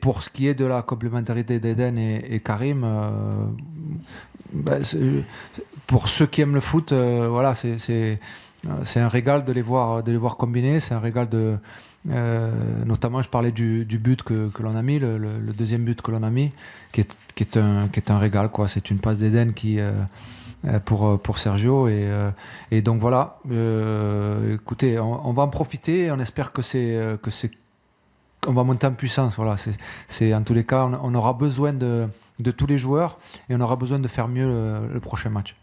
Pour ce qui est de la complémentarité d'Eden et, Karim, euh, ben, pour ceux qui aiment le foot, euh, voilà, c'est- c'est c'est un régal de les voir, de les voir combiner. C'est un régal de, euh, notamment, je parlais du, du but que, que l'on a mis, le, le- deuxième but que l'on a mis, qui est, qui est un, qui est un régal. quoi. C'est une passe d'Eden qui euh, euh, pour pour Sergio et, euh, et donc voilà. euh, écoutez, on, on va en profiter. et On espère que c'est euh, que c'est on va monter en puissance. Voilà, c'est, en tous les cas, on, aura besoin de, de tous les joueurs et on aura besoin de faire mieux le prochain match.